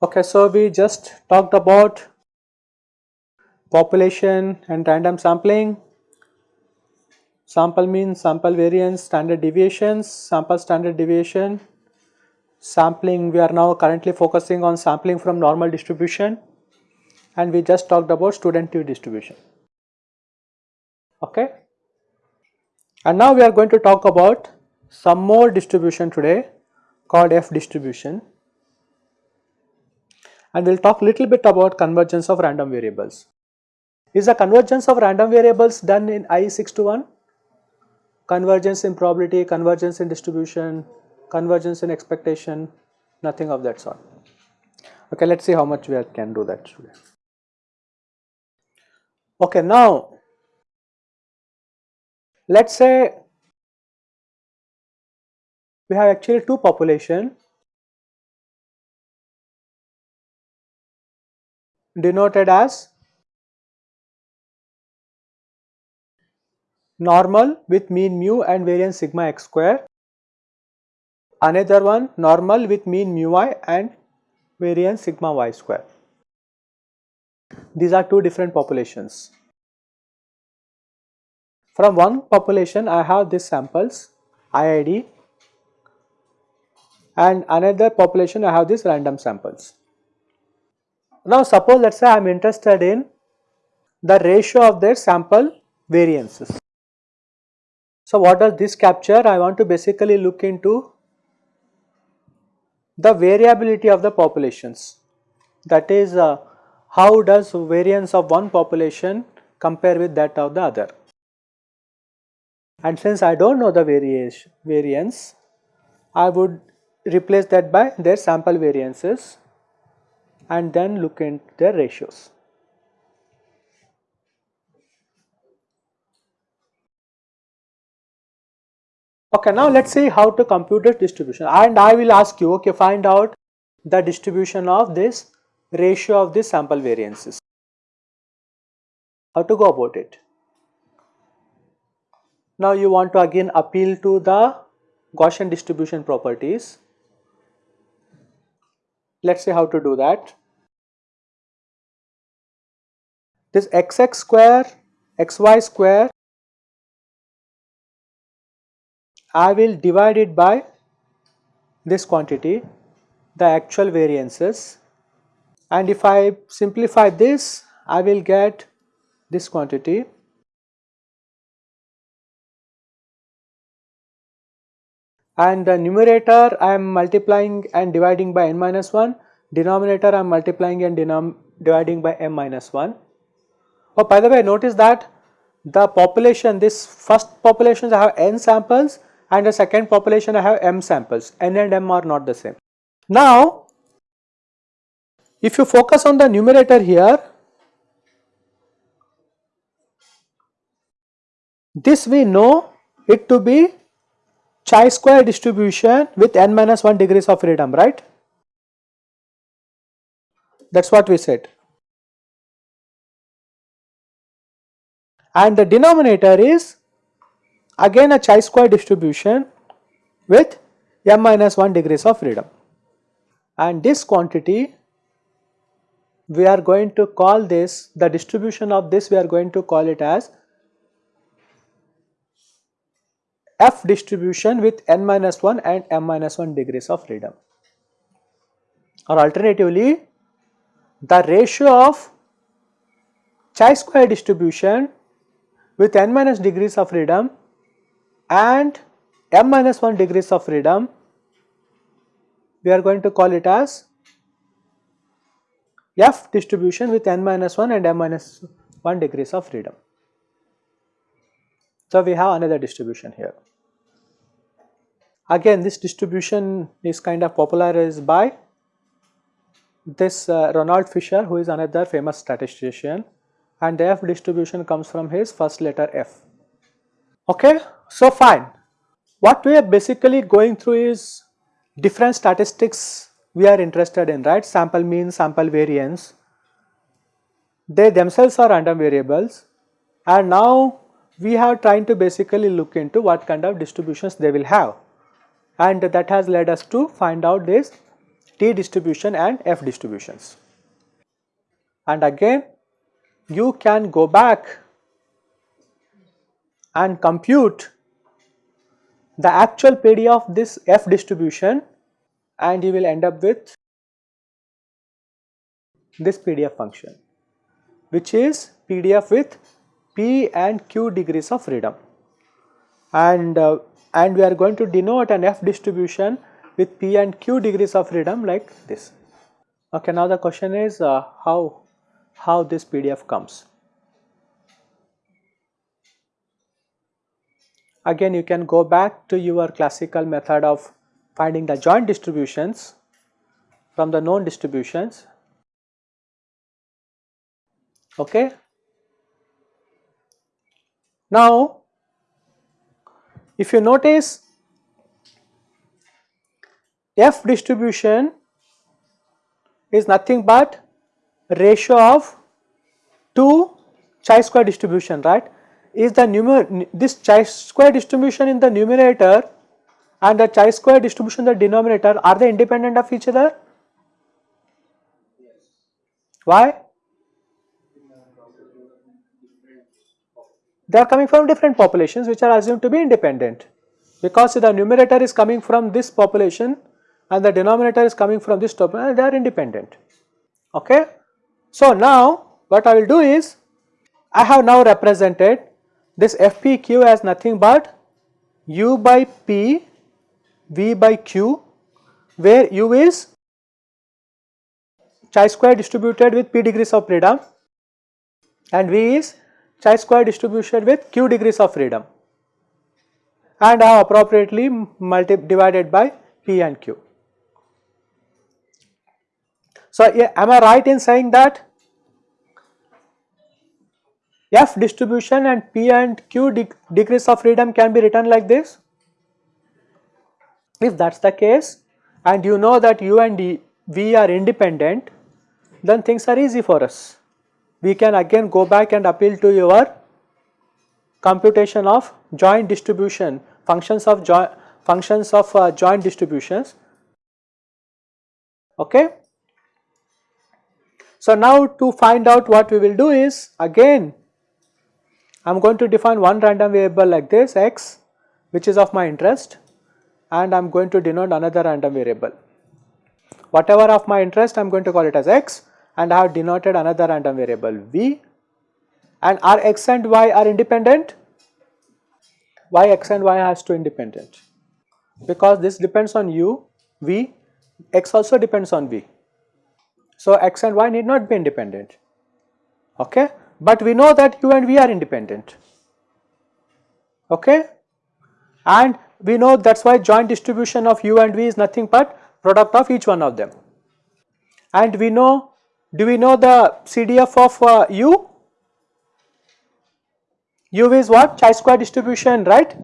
Okay, so we just talked about population and random sampling, sample mean, sample variance, standard deviations, sample standard deviation, sampling we are now currently focusing on sampling from normal distribution and we just talked about student t distribution. Okay. And now we are going to talk about some more distribution today called F distribution and we will talk a little bit about convergence of random variables. Is the convergence of random variables done in I 6 to 1? Convergence in probability, convergence in distribution, convergence in expectation, nothing of that sort. Okay, let us see how much we can do that today. Okay, now let us say we have actually two population denoted as normal with mean mu and variance sigma x square, another one normal with mean mu i and variance sigma y square. These are two different populations. From one population I have these samples IID and another population I have these random samples. Now suppose let us say I am interested in the ratio of their sample variances. So what does this capture? I want to basically look into the variability of the populations that is uh, how does variance of one population compare with that of the other. And since I do not know the variation, variance, I would replace that by their sample variances and then look into their ratios. Okay, now let us see how to compute this distribution and I will ask you okay find out the distribution of this ratio of the sample variances. How to go about it? Now you want to again appeal to the Gaussian distribution properties. Let us see how to do that. This xx square, xy square, I will divide it by this quantity, the actual variances. And if I simplify this, I will get this quantity. And the numerator I am multiplying and dividing by n minus 1, denominator I am multiplying and dividing by m minus 1. Oh, by the way, notice that the population, this first population I have n samples and the second population I have m samples, n and m are not the same. Now, if you focus on the numerator here, this we know it to be chi square distribution with n minus 1 degrees of freedom, right? That is what we said. and the denominator is again a chi square distribution with m minus 1 degrees of freedom. And this quantity we are going to call this the distribution of this we are going to call it as f distribution with n minus 1 and m minus 1 degrees of freedom. Or alternatively the ratio of chi square distribution with n minus degrees of freedom and m minus 1 degrees of freedom we are going to call it as f distribution with n minus 1 and m minus 1 degrees of freedom. So, we have another distribution here. Again this distribution is kind of popularized by this uh, Ronald Fisher who is another famous statistician and the f distribution comes from his first letter f. Okay, so fine. What we are basically going through is different statistics we are interested in right sample mean sample variance they themselves are random variables and now we have trying to basically look into what kind of distributions they will have and that has led us to find out this t distribution and f distributions. And again you can go back and compute the actual PD of this f distribution and you will end up with this PDF function which is PDF with P and Q degrees of freedom and uh, and we are going to denote an F distribution with P and Q degrees of freedom like this. Okay, now the question is uh, how how this PDF comes. Again you can go back to your classical method of finding the joint distributions from the known distributions. Okay? Now if you notice f distribution is nothing but ratio of two chi-square distribution right is the numer this chi-square distribution in the numerator and the chi-square distribution in the denominator are they independent of each other Yes. why they are coming from different populations which are assumed to be independent because the numerator is coming from this population and the denominator is coming from this population they are independent okay. So now what I will do is I have now represented this FPQ as nothing but U by P V by Q where U is chi square distributed with P degrees of freedom and V is chi square distribution with q degrees of freedom and are appropriately multi divided by p and q. So, am I right in saying that f distribution and p and q de degrees of freedom can be written like this? If that is the case and you know that u and d, v are independent then things are easy for us. We can again go back and appeal to your computation of joint distribution functions of joint functions of uh, joint distributions. Okay? So now to find out what we will do is again I am going to define one random variable like this x which is of my interest and I am going to denote another random variable whatever of my interest I am going to call it as x and I have denoted another random variable v and are x and y are independent? Why x and y has to independent? Because this depends on u, v, x also depends on v. So x and y need not be independent, okay? But we know that u and v are independent, okay? And we know that is why joint distribution of u and v is nothing but product of each one of them. And we know do we know the CDF of uh, U? U is what? Chi-square distribution, right?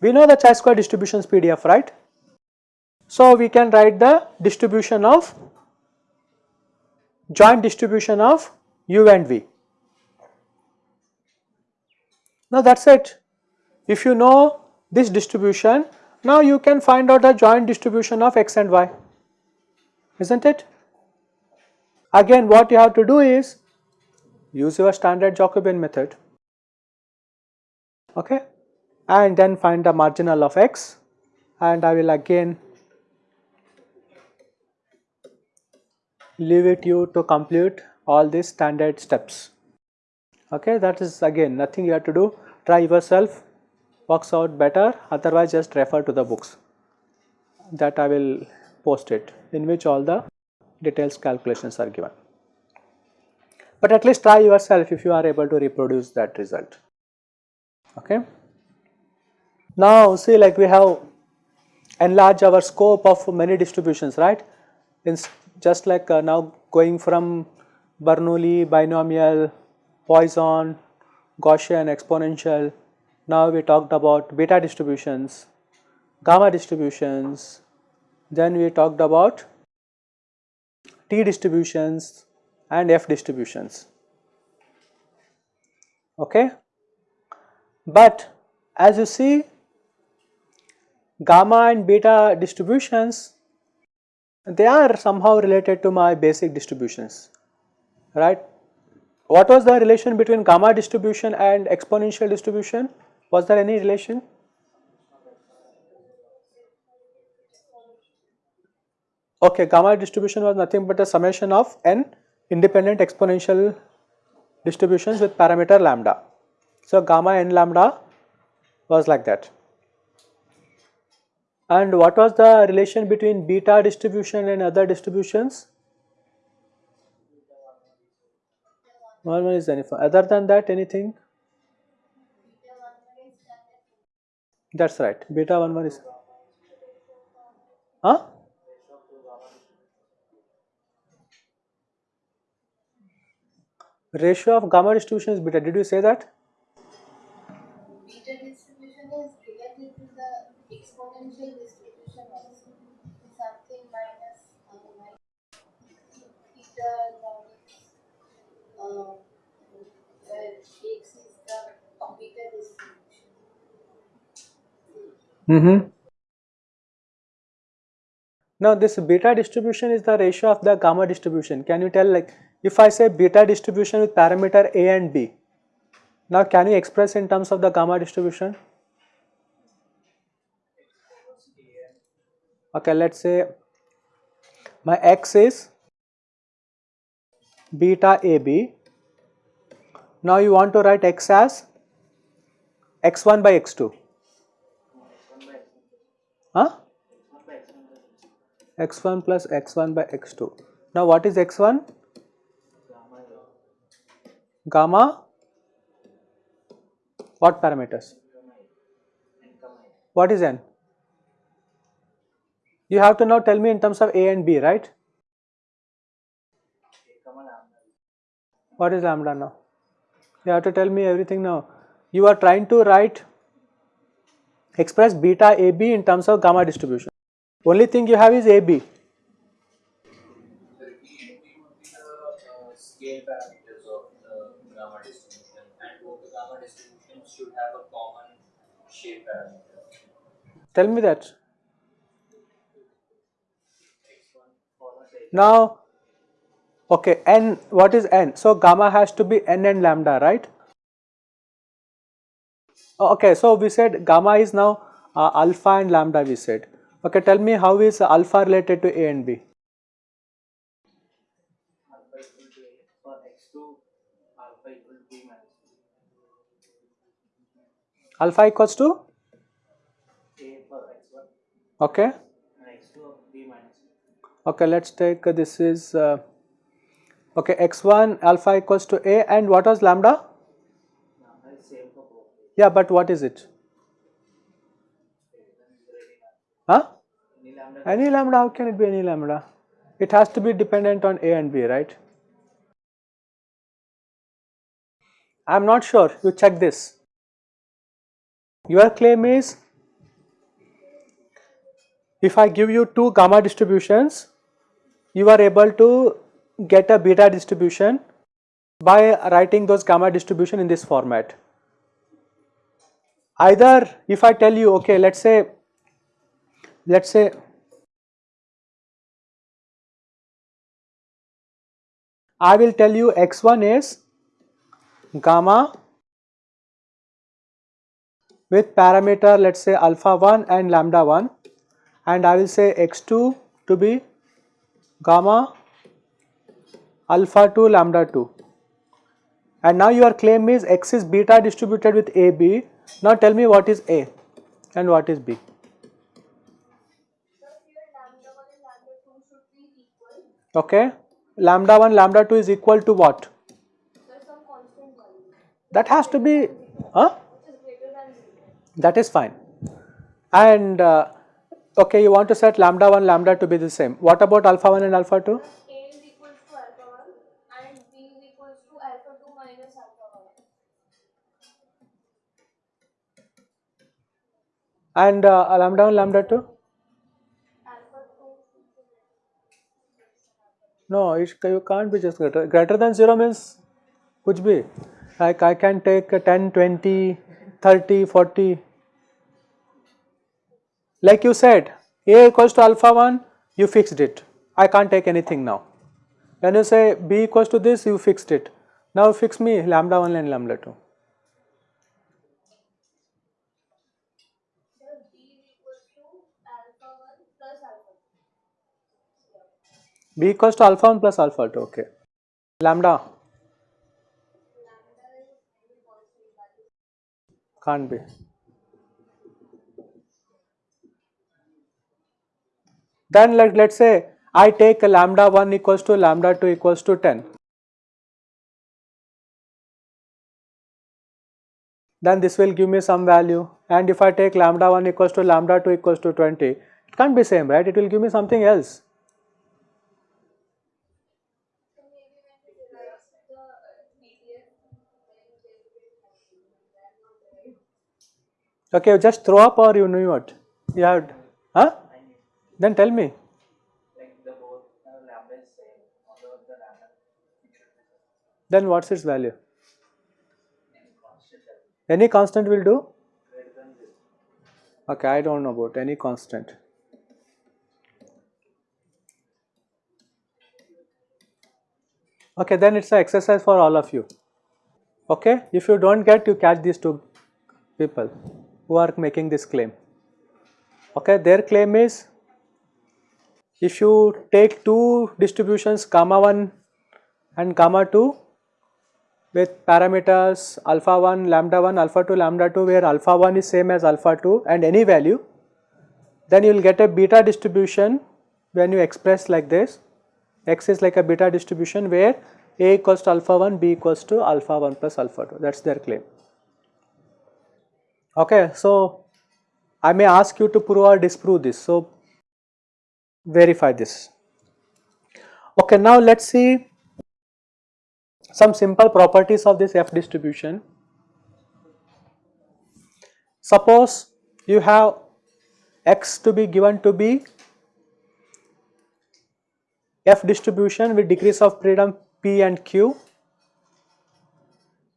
We know the chi-square distributions PDF, right? So, we can write the distribution of joint distribution of U and V. Now, that is it. If you know this distribution, now you can find out the joint distribution of x and y, is not it? Again what you have to do is use your standard Jacobian method okay and then find the marginal of x and I will again leave it you to complete all these standard steps okay that is again nothing you have to do try yourself works out better otherwise just refer to the books that I will post it in which all the details calculations are given. But at least try yourself if you are able to reproduce that result. Okay. Now see like we have enlarged our scope of many distributions right. It's just like uh, now going from Bernoulli, binomial, Poisson, Gaussian, exponential. Now we talked about beta distributions, gamma distributions, then we talked about T distributions and F distributions. Okay? But as you see gamma and beta distributions they are somehow related to my basic distributions right. What was the relation between gamma distribution and exponential distribution? Was there any relation? Okay, gamma distribution was nothing but a summation of n independent exponential distributions with parameter lambda. So, gamma n lambda was like that. And what was the relation between beta distribution and other distributions? One one is uniform. Other than that, anything? That's right. Beta one one is. Huh? Ratio of gamma distribution is beta. Did you say that? Beta distribution is related to the exponential distribution also. Something minus uh, minus uh. Mm-hmm. Now this beta distribution is the ratio of the gamma distribution. Can you tell like if I say beta distribution with parameter A and B, now can you express in terms of the gamma distribution? Okay, let's say my x is beta AB. Now you want to write x as x1 by x2. Huh? x1 plus x1 by x2. Now what is x1? Gamma. What parameters? What is n? You have to now tell me in terms of a and b, right? What is lambda now? You have to tell me everything now. You are trying to write express beta AB in terms of gamma distribution. Only thing you have is AB. Tell me that. X1 follows X Now, okay, n, what is n? So, gamma has to be n and lambda, right? Oh, Okay, so we said gamma is now uh, alpha and lambda we said. Okay, tell me how is alpha related to A and B? alpha equal to A for X2 alpha equal to B minus Alpha equals to? A for X1 Okay, and X2 of B minus B. okay, let's take uh, this is, uh, okay, x1 alpha equals to A and what was lambda? Yeah, but what is it? Huh? Any lambda, how can it be any lambda? It has to be dependent on A and B, right? I am not sure, you check this. Your claim is if I give you two gamma distributions, you are able to get a beta distribution by writing those gamma distribution in this format. Either if I tell you, okay, let's say, let's say I will tell you x1 is gamma with parameter let us say alpha 1 and lambda 1 and I will say x2 to be gamma alpha 2 lambda 2 and now your claim is x is beta distributed with AB now tell me what is A and what is B. So here lambda 1 and lambda 2 should be equal. okay. Lambda 1 lambda 2 is equal to what? That has to be huh? That is fine. And uh, okay you want to set lambda 1 lambda to be the same. What about alpha 1 and alpha 2 A is equals to alpha 1 and B is equals to alpha 2 minus alpha 1 and uh, uh, lambda 1 lambda 2 no it, you can't be just greater greater than 0 means which be like I can take 10 20 30 40 like you said a equals to alpha 1 you fixed it I can't take anything now when you say b equals to this you fixed it now fix me lambda 1 and lambda 2 B equals to alpha 1 plus alpha 2. Okay. Lambda can't be. Then let, let's say I take lambda 1 equals to lambda 2 equals to 10. Then this will give me some value and if I take lambda 1 equals to lambda 2 equals to 20, it can't be same right, it will give me something else. So maybe when we derive the uh, PDF, then they will be happy. They are not Okay, just throw up or you knew what? You had, huh? Then tell me. Then what's its value? any constant will do? Okay, I don't know about any constant. Okay, then it's an exercise for all of you. Okay, if you don't get, you catch these two people who are making this claim. Okay, their claim is if you take two distributions gamma 1 and gamma 2 with parameters alpha 1, lambda 1, alpha 2, lambda 2 where alpha 1 is same as alpha 2 and any value then you will get a beta distribution when you express like this x is like a beta distribution where a equals to alpha 1 b equals to alpha 1 plus alpha 2 that is their claim. Okay, so I may ask you to prove or disprove this so verify this. Okay, now let us see some simple properties of this f distribution. Suppose you have x to be given to be f distribution with degrees of freedom p and q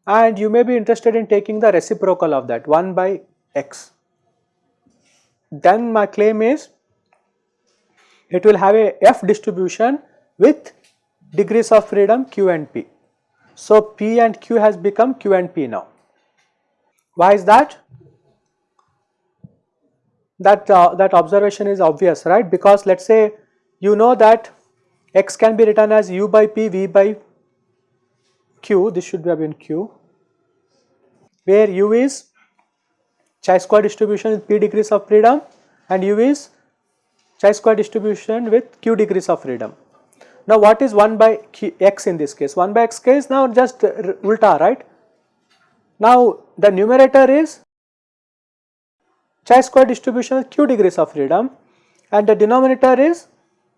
and you may be interested in taking the reciprocal of that 1 by x. Then my claim is it will have a f distribution with degrees of freedom q and p. So, p and q has become q and p now. Why is that? That, uh, that observation is obvious, right? Because let us say you know that x can be written as u by p, v by q, this should have been q, where u is chi square distribution with p degrees of freedom and u is chi square distribution with q degrees of freedom. Now what is 1 by q, x in this case? 1 by x case now just uh, ulta right. Now the numerator is chi square distribution with q degrees of freedom and the denominator is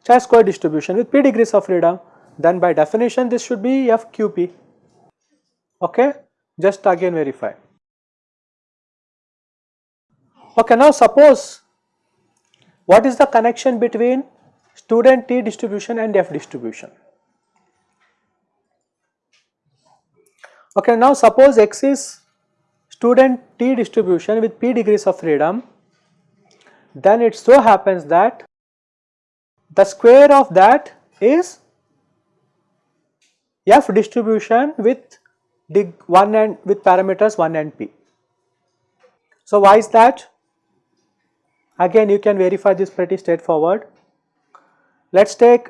chi square distribution with p degrees of freedom then by definition this should be fqp okay? Just again verify. Okay now suppose what is the connection between student t distribution and f distribution? Okay now suppose x is student t distribution with p degrees of freedom. Then it so happens that the square of that is f distribution with dig 1 and with parameters 1 and p. So why is that? Again you can verify this pretty straightforward. Let us take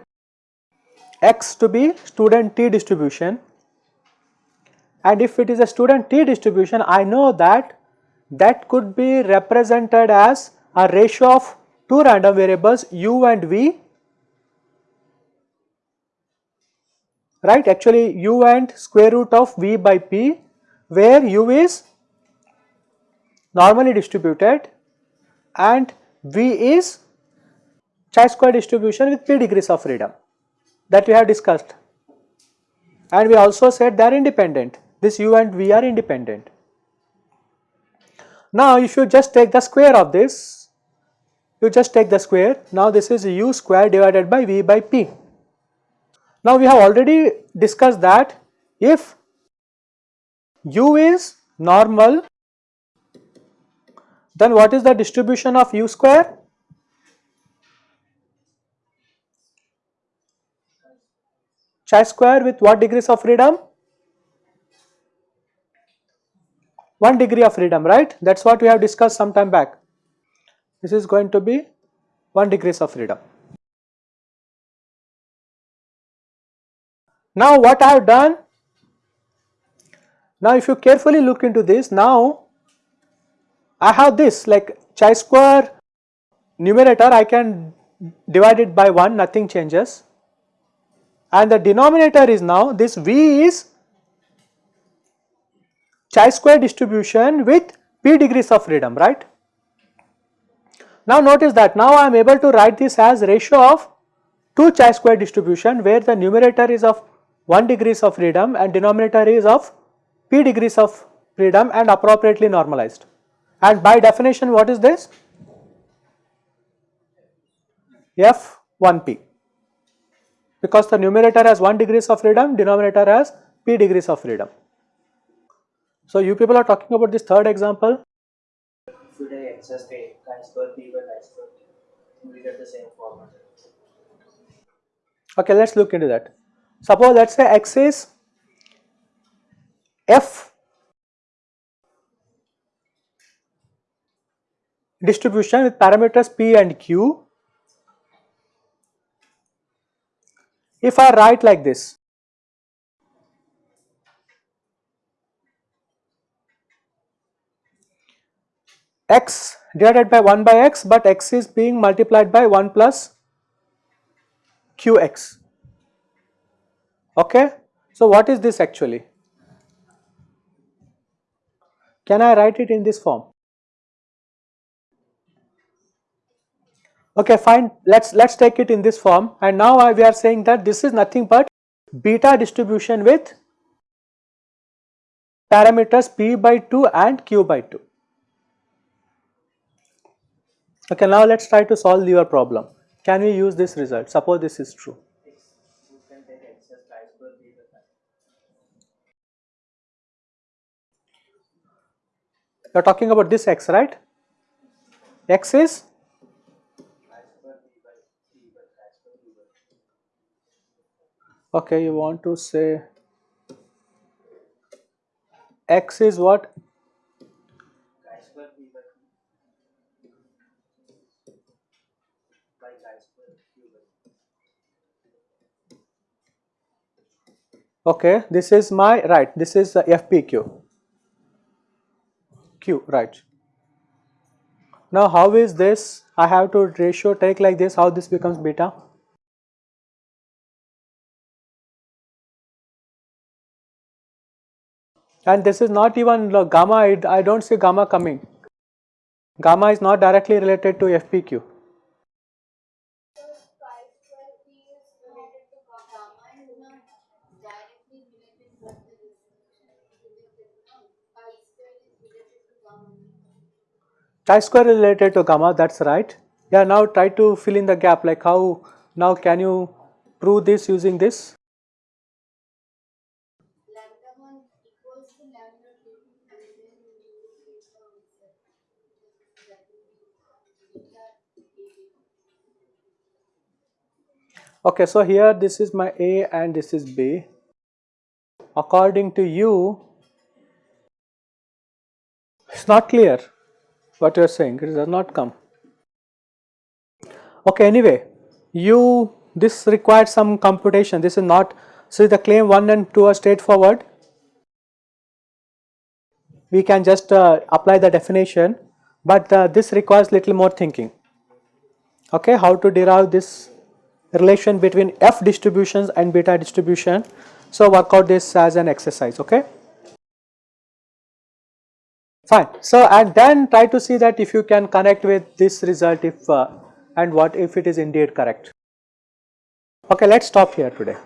x to be student t distribution and if it is a student t distribution I know that that could be represented as a ratio of two random variables u and v right actually u and square root of v by p where u is normally distributed and v is chi square distribution with p degrees of freedom that we have discussed and we also said they are independent this u and v are independent. Now if you just take the square of this you just take the square now this is u square divided by v by p. Now we have already discussed that if u is normal then what is the distribution of u square? Chi square with what degrees of freedom? 1 degree of freedom right that is what we have discussed some time back. This is going to be 1 degrees of freedom. Now what I have done, now if you carefully look into this now I have this like chi square numerator I can divide it by 1 nothing changes and the denominator is now this V is chi square distribution with p degrees of freedom right. Now notice that now I am able to write this as ratio of 2 chi square distribution where the numerator is of 1 degrees of freedom and denominator is of p degrees of freedom and appropriately normalized. And by definition what is this? F1p because the numerator has 1 degrees of freedom, denominator has p degrees of freedom. So you people are talking about this third example. Should I access the chi square p by chi square t? We get the same format. Okay, let us look into that. Suppose let us say x is f distribution with parameters p and q. If I write like this, x divided by 1 by x but x is being multiplied by 1 plus qx. Okay. So, what is this actually? Can I write it in this form? Okay, fine. Let's let's take it in this form, and now I, we are saying that this is nothing but beta distribution with parameters p by 2 and q by 2. Okay, now let us try to solve your problem. Can we use this result? Suppose this is true. You are talking about this x, right? x is okay. You want to say x is what? Okay, this is my right. This is the FPQ. Q, right. Now, how is this? I have to ratio take like this. How this becomes beta? And this is not even gamma. I, I don't see gamma coming. Gamma is not directly related to FPQ. Chi square related to gamma, that's right. Yeah, now try to fill in the gap like how, now can you prove this using this? Lambda 1 equals to lambda 2 and then you get the answer. That will be beta A. Okay, so here this is my A and this is B. According to you, it's not clear what you are saying, it does not come. Okay, anyway, you, this requires some computation, this is not, so the claim 1 and 2 are straightforward. We can just uh, apply the definition, but uh, this requires little more thinking. Okay, how to derive this relation between f distributions and beta distribution. So, work out this as an exercise, okay. Fine. So, and then try to see that if you can connect with this result if uh, and what if it is indeed correct. Okay, let us stop here today.